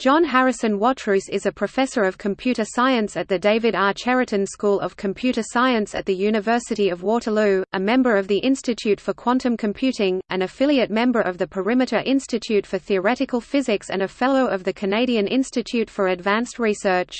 John Harrison Watrous is a professor of computer science at the David R. Cheriton School of Computer Science at the University of Waterloo, a member of the Institute for Quantum Computing, an affiliate member of the Perimeter Institute for Theoretical Physics and a Fellow of the Canadian Institute for Advanced Research.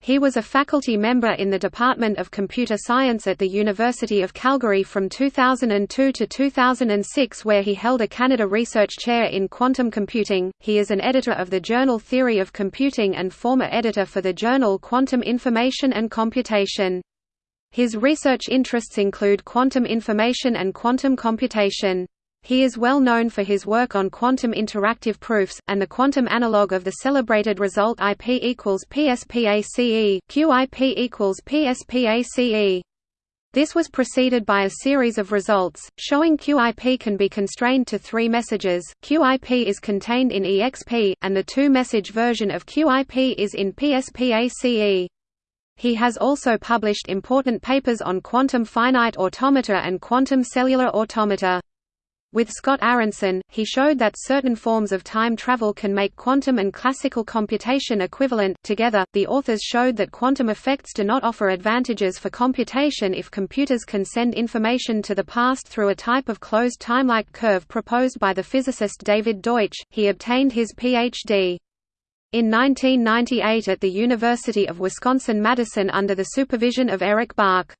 He was a faculty member in the Department of Computer Science at the University of Calgary from 2002 to 2006 where he held a Canada Research Chair in Quantum Computing. He is an editor of the journal Theory of Computing and former editor for the journal Quantum Information and Computation. His research interests include quantum information and quantum computation. He is well known for his work on quantum interactive proofs, and the quantum analog of the celebrated result IP equals PSPACE QIP equals PSPACE. This was preceded by a series of results, showing QIP can be constrained to three messages, QIP is contained in EXP, and the two-message version of QIP is in PSPACE. He has also published important papers on quantum finite automata and quantum cellular automata. With Scott Aaronson, he showed that certain forms of time travel can make quantum and classical computation equivalent. Together, the authors showed that quantum effects do not offer advantages for computation if computers can send information to the past through a type of closed timelike curve proposed by the physicist David Deutsch. He obtained his Ph.D. in 1998 at the University of Wisconsin-Madison under the supervision of Eric Bach.